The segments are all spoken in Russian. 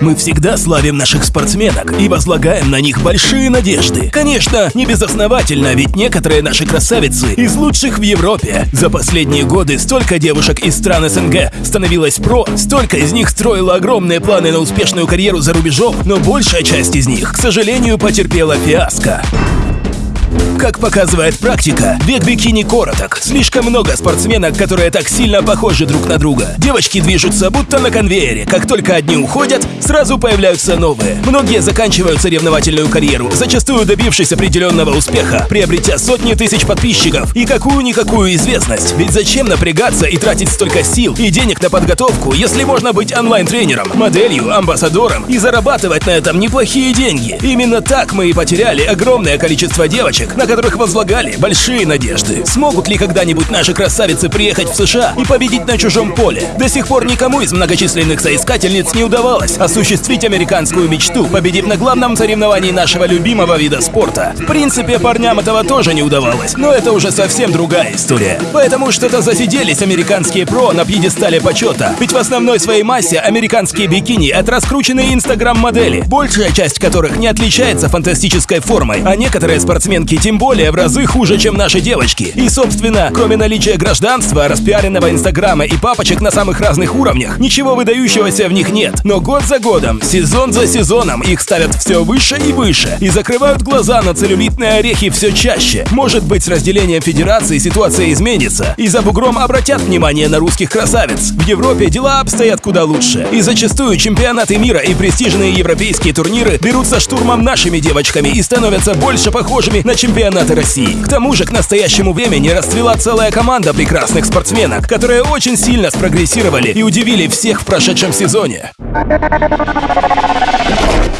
Мы всегда славим наших спортсменок и возлагаем на них большие надежды. Конечно, не безосновательно, ведь некоторые наши красавицы из лучших в Европе. За последние годы столько девушек из стран СНГ становилось про, столько из них строило огромные планы на успешную карьеру за рубежом, но большая часть из них, к сожалению, потерпела фиаско. Как показывает практика, век бикини короток. Слишком много спортсменок, которые так сильно похожи друг на друга. Девочки движутся будто на конвейере. Как только одни уходят, сразу появляются новые. Многие заканчивают соревновательную карьеру, зачастую добившись определенного успеха, приобретя сотни тысяч подписчиков и какую-никакую известность. Ведь зачем напрягаться и тратить столько сил и денег на подготовку, если можно быть онлайн-тренером, моделью, амбассадором и зарабатывать на этом неплохие деньги? Именно так мы и потеряли огромное количество девочек, на которых возлагали большие надежды. Смогут ли когда-нибудь наши красавицы приехать в США и победить на чужом поле? До сих пор никому из многочисленных соискательниц не удавалось осуществить американскую мечту, победив на главном соревновании нашего любимого вида спорта. В принципе, парням этого тоже не удавалось, но это уже совсем другая история. Поэтому что-то засиделись американские про на пьедестале почета. Ведь в основной своей массе американские бикини — это раскрученные инстаграм-модели, большая часть которых не отличается фантастической формой, а некоторые спортсменки тем более в разы хуже, чем наши девочки. И, собственно, кроме наличия гражданства, распиаренного инстаграма и папочек на самых разных уровнях, ничего выдающегося в них нет. Но год за годом, сезон за сезоном их ставят все выше и выше и закрывают глаза на целлюлитные орехи все чаще. Может быть, с разделением федерации ситуация изменится, и за бугром обратят внимание на русских красавиц. В Европе дела обстоят куда лучше, и зачастую чемпионаты мира и престижные европейские турниры берутся штурмом нашими девочками и становятся больше похожими на чемпионаты чемпионаты России. К тому же к настоящему времени расцвела целая команда прекрасных спортсменок, которые очень сильно спрогрессировали и удивили всех в прошедшем сезоне.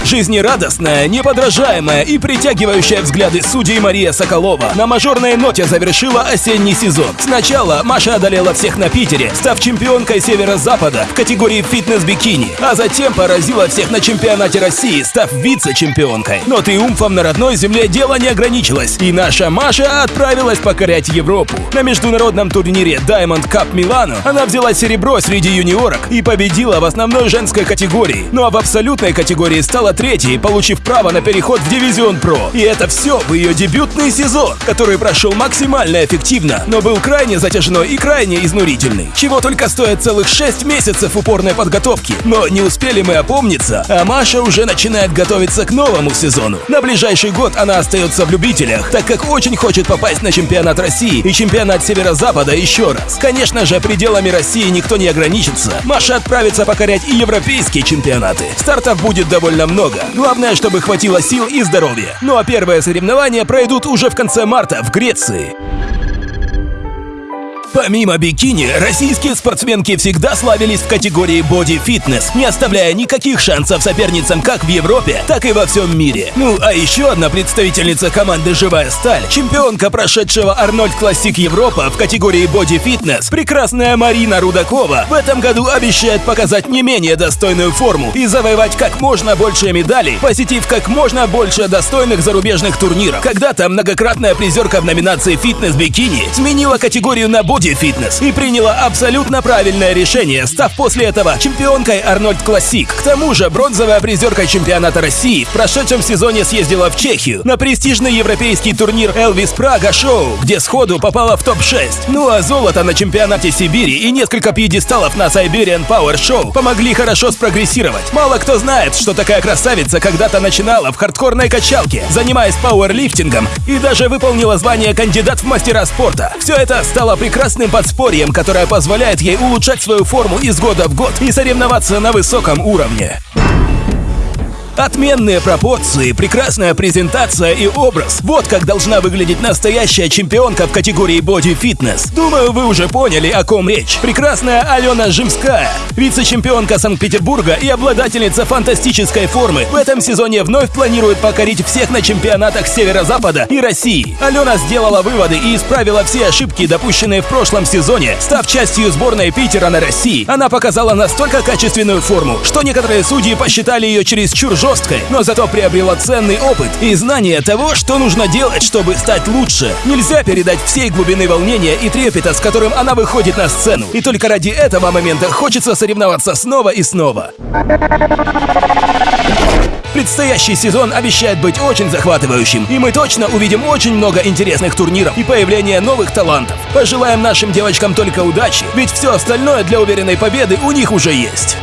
Жизнерадостная, неподражаемая и притягивающая взгляды судей Мария Соколова на мажорной ноте завершила осенний сезон. Сначала Маша одолела всех на Питере, став чемпионкой Северо-Запада в категории фитнес-бикини, а затем поразила всех на чемпионате России, став вице-чемпионкой. Но триумфом на родной земле дело не ограничилось, и наша Маша отправилась покорять Европу. На международном турнире Diamond Cup Милану она взяла серебро среди юниорок и победила в основной женской категории, ну а в абсолютной категории стала третьей, получив право на переход в Дивизион Про. И это все в ее дебютный сезон, который прошел максимально эффективно, но был крайне затяжной и крайне изнурительный. Чего только стоит целых 6 месяцев упорной подготовки. Но не успели мы опомниться, а Маша уже начинает готовиться к новому сезону. На ближайший год она остается в любителях, так как очень хочет попасть на чемпионат России и чемпионат Северо-Запада еще раз. Конечно же, пределами России никто не ограничится. Маша отправится покорять и европейские чемпионаты. Стартов будет довольно много много. Главное, чтобы хватило сил и здоровья. Ну а первые соревнования пройдут уже в конце марта в Греции. Помимо бикини, российские спортсменки всегда славились в категории боди-фитнес, не оставляя никаких шансов соперницам как в Европе, так и во всем мире. Ну, а еще одна представительница команды «Живая сталь», чемпионка прошедшего Arnold Classic Европа в категории боди-фитнес, прекрасная Марина Рудакова, в этом году обещает показать не менее достойную форму и завоевать как можно больше медалей, посетив как можно больше достойных зарубежных турниров. Когда-то многократная призерка в номинации «Фитнес-бикини» сменила категорию на боди Боди Фитнес и приняла абсолютно правильное решение, став после этого чемпионкой Arnold Classic. К тому же бронзовая призерка чемпионата России в прошедшем сезоне съездила в Чехию на престижный европейский турнир Элвис Прага Шоу, где сходу попала в топ-6. Ну а золото на чемпионате Сибири и несколько пьедесталов на Siberian Power Show помогли хорошо спрогрессировать. Мало кто знает, что такая красавица когда-то начинала в хардкорной качалке, занимаясь пауэрлифтингом и даже выполнила звание кандидат в мастера спорта. Все это стало прекрасным прекрасным подспорьем, которое позволяет ей улучшать свою форму из года в год и соревноваться на высоком уровне. Отменные пропорции, прекрасная презентация и образ. Вот как должна выглядеть настоящая чемпионка в категории Fitness. Думаю, вы уже поняли, о ком речь. Прекрасная Алена Жимская, вице-чемпионка Санкт-Петербурга и обладательница фантастической формы, в этом сезоне вновь планирует покорить всех на чемпионатах Северо-Запада и России. Алена сделала выводы и исправила все ошибки, допущенные в прошлом сезоне, став частью сборной Питера на России. Она показала настолько качественную форму, что некоторые судьи посчитали ее чересчур жесткой, но зато приобрела ценный опыт и знание того, что нужно делать, чтобы стать лучше. Нельзя передать всей глубины волнения и трепета, с которым она выходит на сцену. И только ради этого момента хочется соревноваться снова и снова. Предстоящий сезон обещает быть очень захватывающим, и мы точно увидим очень много интересных турниров и появления новых талантов. Пожелаем нашим девочкам только удачи, ведь все остальное для уверенной победы у них уже есть.